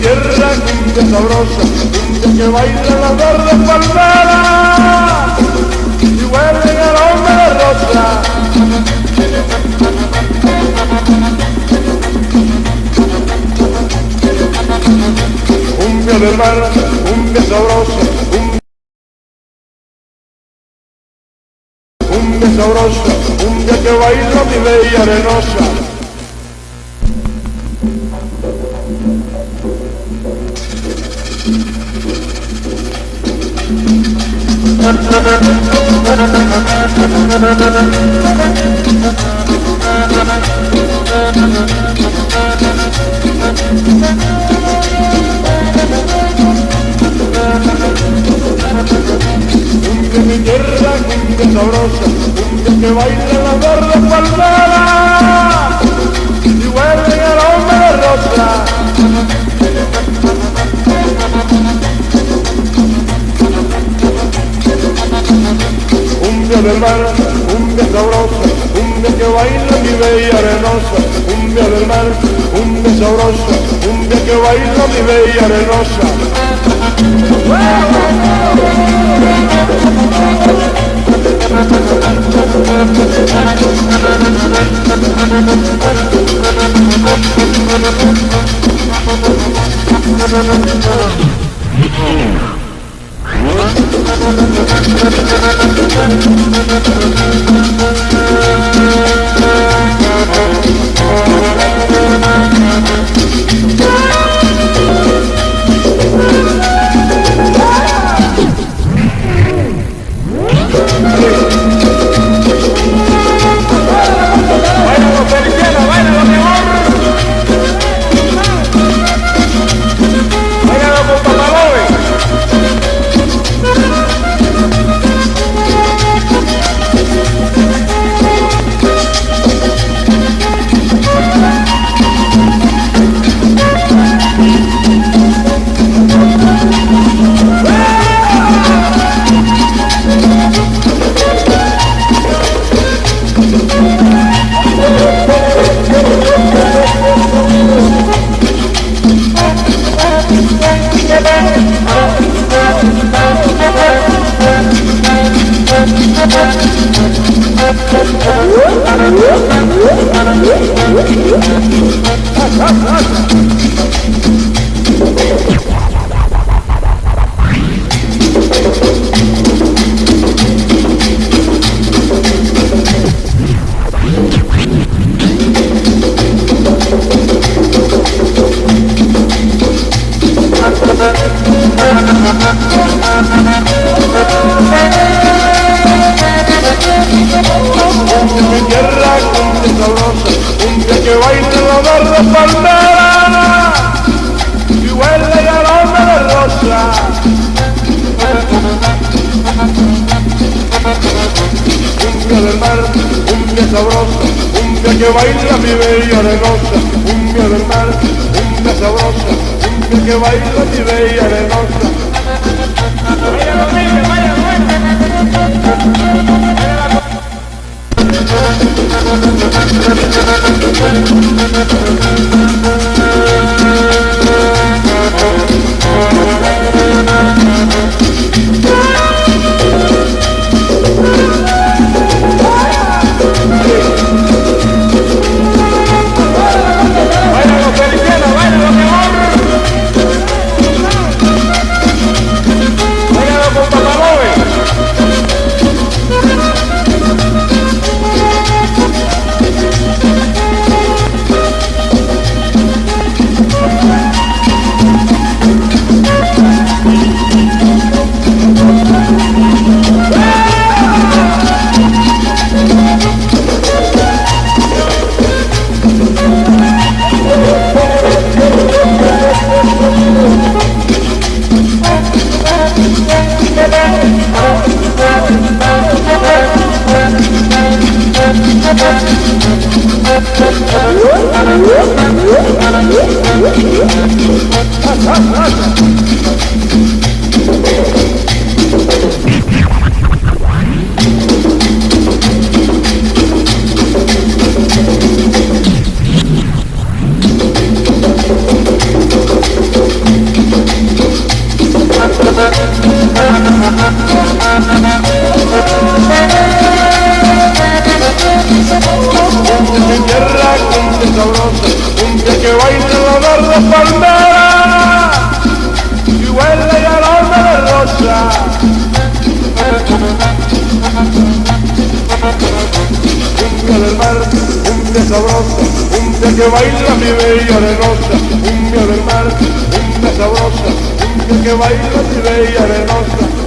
tierra. Cumbia sabrosa, cumbia que baila la verde palmera y huele el aroma de rosa. Cumbia del mar, cumbia sabrosa, cumbia, cumbia sabrosa, cumbia que baila mi bella arenosa. Que baila la verde palmera y huele el aroma de rosa. Cumbia del mar, cumbia sabrosa, cumbia que baila mi bella arenosa. Cumbia del mar, cumbia sabrosa, cumbia que baila mi bella arenosa. Thank Ha ha ha! Mi tierra, cumbia sabrosa, cumbia que baila la verde palmera y huele el aroma de rosa. Cumbia del mar, cumbia sabrosa, cumbia que baila mi bella arenosa. Cumbia del mar, cumbia sabrosa, cumbia que baila mi bella arenosa. I'm gonna go to the bathroom. Sabrosa, cumbia que baila la verde palmera cumbia baila mi bella arenosa, cumbia del mar, cumbia sabrosa, cumbia que baila mi bella arenosa.